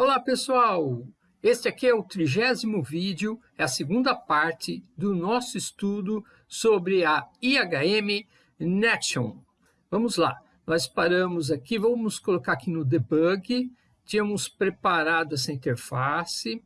Olá pessoal, este aqui é o trigésimo vídeo, é a segunda parte do nosso estudo sobre a IHM Nation. Vamos lá, nós paramos aqui, vamos colocar aqui no debug, tínhamos preparado essa interface,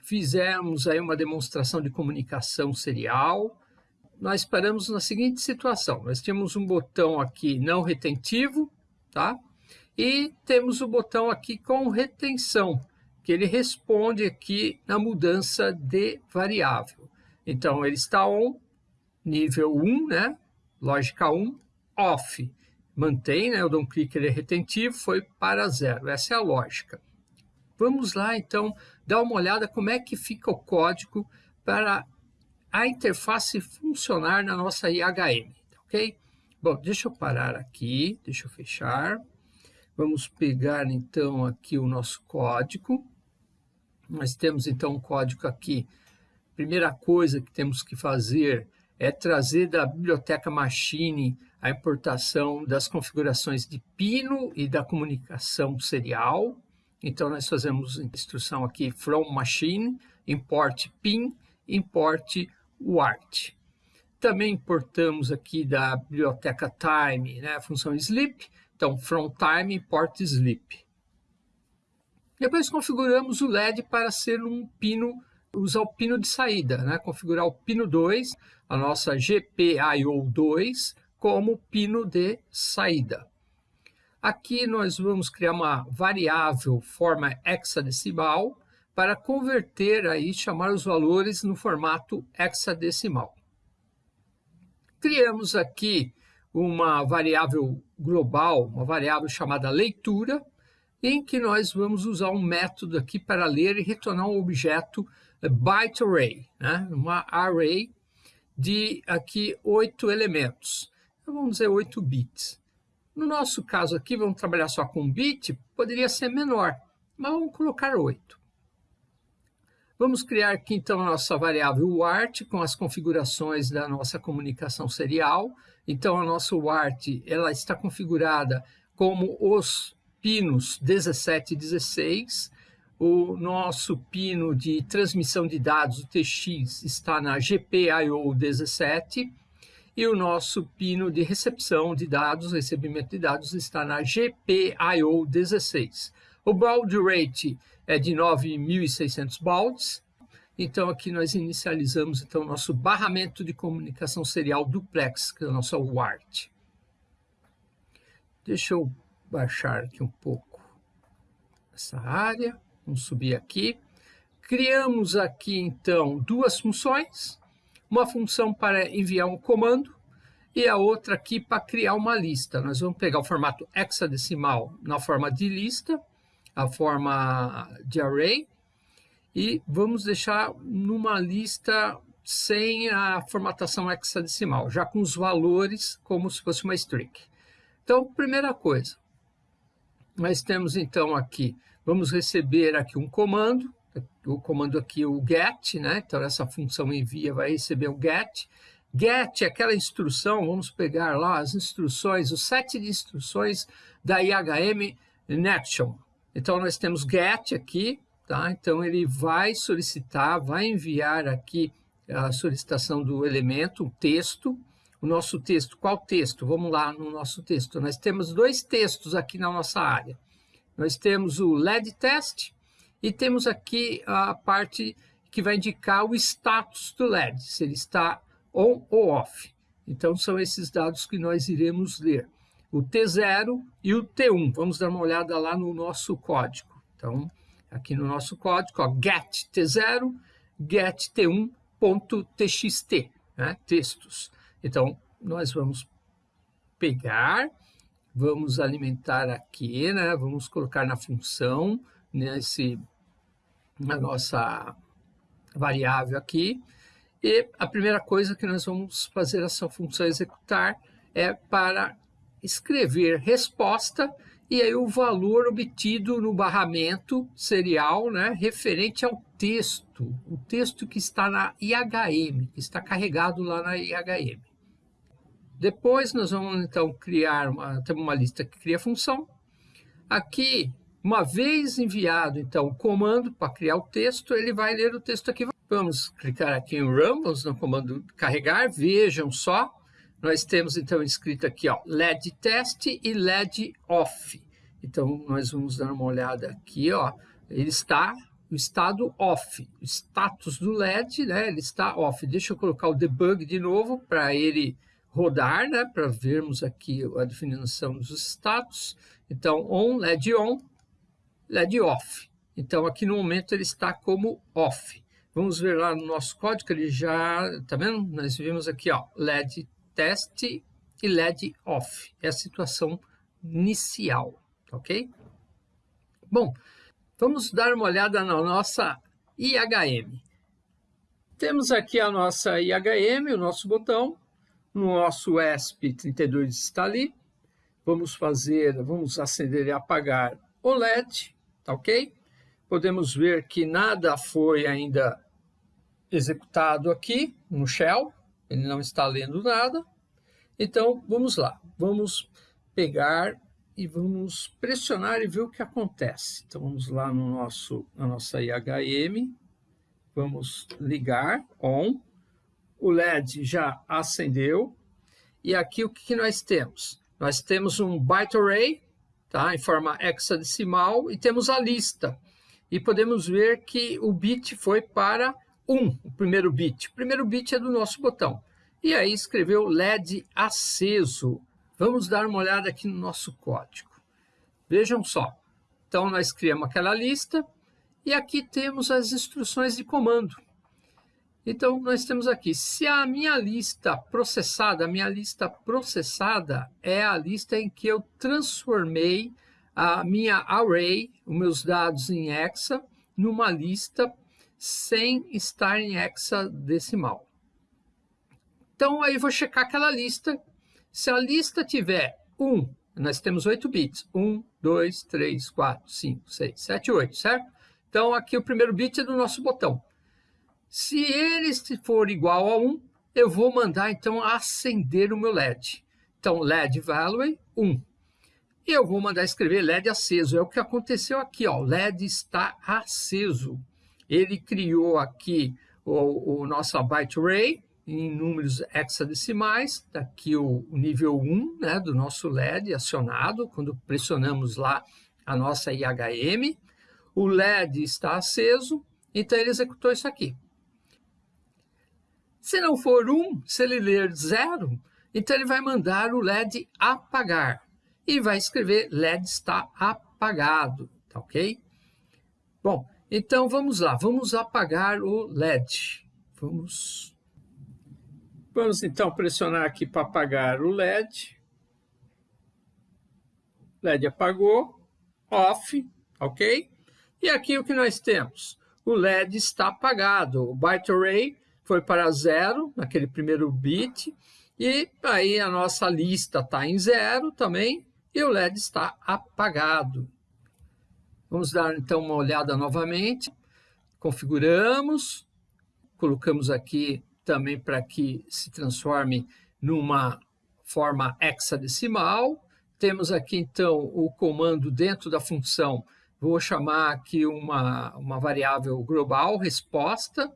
fizemos aí uma demonstração de comunicação serial, nós paramos na seguinte situação, nós tínhamos um botão aqui não retentivo, tá? E temos o botão aqui com retenção, que ele responde aqui na mudança de variável. Então, ele está on, nível 1, né? lógica 1, off. Mantém, né? eu dou um clique, ele é retentivo, foi para zero. Essa é a lógica. Vamos lá, então, dar uma olhada como é que fica o código para a interface funcionar na nossa IHM, ok? Bom, deixa eu parar aqui, deixa eu fechar. Vamos pegar então aqui o nosso código. Nós temos então um código aqui. Primeira coisa que temos que fazer é trazer da biblioteca Machine a importação das configurações de pino e da comunicação serial. Então nós fazemos a instrução aqui from machine, import pin, import wart. Também importamos aqui da biblioteca time, né, a função sleep, então, from time import sleep. Depois configuramos o LED para ser um pino, usar o pino de saída, né? configurar o pino 2, a nossa GPIO2, como pino de saída. Aqui nós vamos criar uma variável forma hexadecimal para converter aí, chamar os valores no formato hexadecimal. Criamos aqui uma variável global, uma variável chamada leitura, em que nós vamos usar um método aqui para ler e retornar um objeto eh, byte array, né? uma array de aqui oito elementos. Então, vamos dizer oito bits. No nosso caso aqui, vamos trabalhar só com bit, poderia ser menor, mas vamos colocar oito. Vamos criar aqui então a nossa variável WART com as configurações da nossa comunicação serial. Então a nossa WART ela está configurada como os pinos 17 e 16. O nosso pino de transmissão de dados, o TX, está na GPIO 17 e o nosso pino de recepção de dados, recebimento de dados, está na GPIO 16. O baud rate é de 9.600 bauds. Então, aqui nós inicializamos então, o nosso barramento de comunicação serial duplex, que é a nossa WART. Deixa eu baixar aqui um pouco essa área. Vamos subir aqui. Criamos aqui, então, duas funções. Uma função para enviar um comando e a outra aqui para criar uma lista. Nós vamos pegar o formato hexadecimal na forma de lista a forma de array e vamos deixar numa lista sem a formatação hexadecimal, já com os valores como se fosse uma string. Então, primeira coisa, nós temos então aqui, vamos receber aqui um comando, o comando aqui o get, né? Então essa função envia vai receber o get. Get é aquela instrução, vamos pegar lá as instruções, o set de instruções da IHM Nation. Então, nós temos get aqui, tá? Então, ele vai solicitar, vai enviar aqui a solicitação do elemento, o texto. O nosso texto, qual texto? Vamos lá no nosso texto. Nós temos dois textos aqui na nossa área. Nós temos o LED test e temos aqui a parte que vai indicar o status do LED, se ele está on ou off. Então, são esses dados que nós iremos ler o T0 e o T1. Vamos dar uma olhada lá no nosso código. Então, aqui no nosso código, ó, get T0, get T1.txt, né, textos. Então, nós vamos pegar, vamos alimentar aqui, né, vamos colocar na função, nesse, na nossa variável aqui, e a primeira coisa que nós vamos fazer essa função executar é para escrever resposta e aí o valor obtido no barramento serial né, referente ao texto, o texto que está na IHM, que está carregado lá na IHM. Depois nós vamos então criar uma, temos uma lista que cria função. Aqui Uma vez enviado, então, o comando para criar o texto, ele vai ler o texto aqui. Vamos clicar aqui em vamos no comando carregar, vejam só, nós temos então escrito aqui, ó, LED test e LED off. Então, nós vamos dar uma olhada aqui, ó, ele está no estado off, o status do LED, né, ele está off. Deixa eu colocar o debug de novo para ele rodar, né, para vermos aqui a definição dos status. Então, on, LED on, LED off. Então, aqui no momento ele está como off. Vamos ver lá no nosso código, ele já, tá vendo? Nós vimos aqui, ó, LED test e LED off. É a situação inicial, ok? Bom, vamos dar uma olhada na nossa IHM. Temos aqui a nossa IHM, o nosso botão, no nosso ESP32 está ali. Vamos fazer, vamos acender e apagar o LED, tá ok? Podemos ver que nada foi ainda executado aqui no shell, ele não está lendo nada. Então, vamos lá, vamos pegar e vamos pressionar e ver o que acontece. Então, vamos lá no nosso, na nossa IHM, vamos ligar, on, o LED já acendeu, e aqui o que nós temos? Nós temos um byte array, tá, em forma hexadecimal, e temos a lista. E podemos ver que o bit foi para 1, o primeiro bit. O primeiro bit é do nosso botão. E aí escreveu LED aceso. Vamos dar uma olhada aqui no nosso código. Vejam só. Então, nós criamos aquela lista e aqui temos as instruções de comando. Então, nós temos aqui, se a minha lista processada, a minha lista processada é a lista em que eu transformei a minha array, os meus dados em hexa, numa lista sem estar em hexadecimal. Então, aí vou checar aquela lista. Se a lista tiver 1, nós temos 8 bits. 1, 2, 3, 4, 5, 6, 7, 8, certo? Então, aqui o primeiro bit é do nosso botão. Se ele for igual a 1, eu vou mandar, então, acender o meu LED. Então, LED value 1. E eu vou mandar escrever LED aceso. É o que aconteceu aqui, ó. LED está aceso ele criou aqui o, o nosso byte array em números hexadecimais, aqui o, o nível 1 né, do nosso LED acionado, quando pressionamos lá a nossa IHM, o LED está aceso, então ele executou isso aqui. Se não for 1, se ele ler 0, então ele vai mandar o LED apagar e vai escrever LED está apagado, tá ok? Bom, então, vamos lá, vamos apagar o LED. Vamos, vamos então pressionar aqui para apagar o LED. LED apagou, off, ok? E aqui o que nós temos? O LED está apagado, o byte array foi para zero, naquele primeiro bit, e aí a nossa lista está em zero também, e o LED está apagado. Vamos dar então uma olhada novamente. Configuramos, colocamos aqui também para que se transforme numa forma hexadecimal. Temos aqui então o comando dentro da função, vou chamar aqui uma, uma variável global, resposta.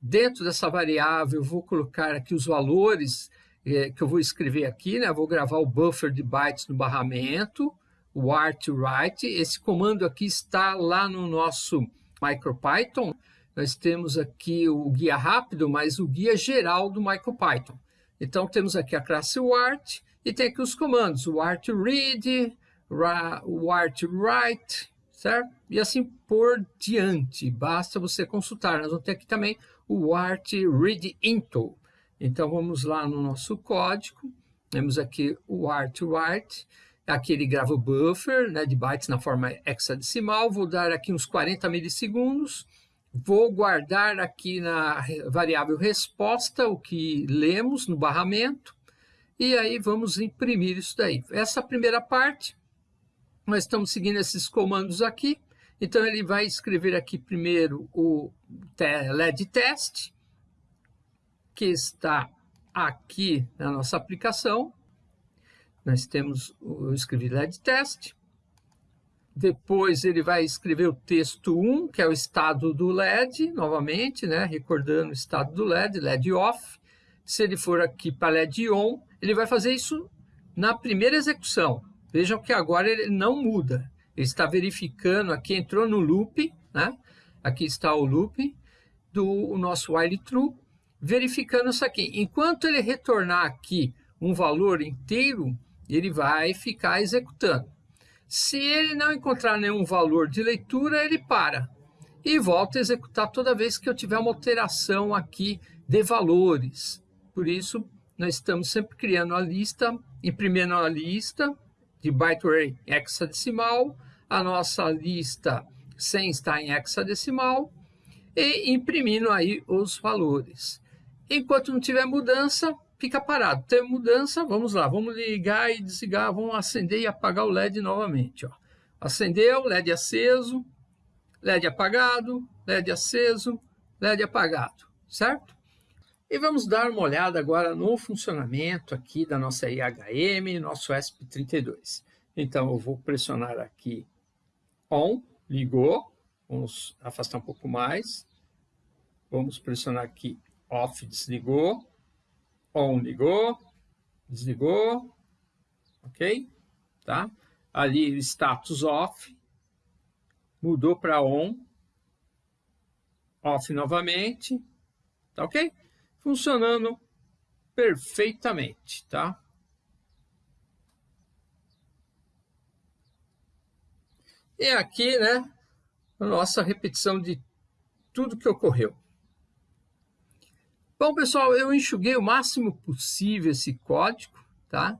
Dentro dessa variável, vou colocar aqui os valores eh, que eu vou escrever aqui, né? Vou gravar o buffer de bytes no barramento o write. Esse comando aqui está lá no nosso MicroPython. Nós temos aqui o guia rápido, mas o guia geral do MicroPython. Então, temos aqui a classe wart e tem aqui os comandos, o wart read, o wart write, certo? E assim por diante. Basta você consultar. Nós vamos ter aqui também o wart read into. Então, vamos lá no nosso código. Temos aqui o wart write. Aqui ele grava o buffer né, de bytes na forma hexadecimal. Vou dar aqui uns 40 milissegundos. Vou guardar aqui na variável resposta o que lemos no barramento. E aí vamos imprimir isso daí. Essa primeira parte, nós estamos seguindo esses comandos aqui. Então ele vai escrever aqui primeiro o LED test, que está aqui na nossa aplicação nós temos, eu escrevi LED test, depois ele vai escrever o texto 1, que é o estado do LED, novamente, né? recordando o estado do LED, LED off. Se ele for aqui para LED on, ele vai fazer isso na primeira execução. Vejam que agora ele não muda. Ele está verificando, aqui entrou no loop, né? aqui está o loop do nosso while true, verificando isso aqui. Enquanto ele retornar aqui um valor inteiro, ele vai ficar executando. Se ele não encontrar nenhum valor de leitura, ele para e volta a executar toda vez que eu tiver uma alteração aqui de valores. Por isso, nós estamos sempre criando a lista, imprimindo a lista de byte array hexadecimal, a nossa lista sem estar em hexadecimal e imprimindo aí os valores. Enquanto não tiver mudança, fica parado. Tem mudança, vamos lá, vamos ligar e desligar, vamos acender e apagar o LED novamente. Ó. Acendeu, LED aceso, LED apagado, LED aceso, LED apagado, certo? E vamos dar uma olhada agora no funcionamento aqui da nossa IHM, nosso ESP32. Então, eu vou pressionar aqui ON, ligou, vamos afastar um pouco mais, vamos pressionar aqui OFF, desligou, on ligou, desligou, ok? Tá? Ali status off, mudou para on, off novamente, tá ok? Funcionando perfeitamente, tá? E aqui, né, a nossa repetição de tudo que ocorreu. Bom, pessoal, eu enxuguei o máximo possível esse código, tá?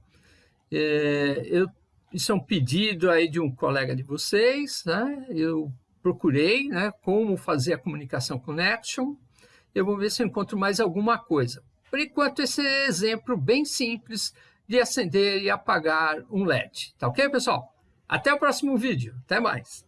É, eu, isso é um pedido aí de um colega de vocês, né? Eu procurei, né, como fazer a comunicação connection. Eu vou ver se eu encontro mais alguma coisa. Por enquanto, esse é exemplo bem simples de acender e apagar um LED. Tá ok, pessoal? Até o próximo vídeo. Até mais.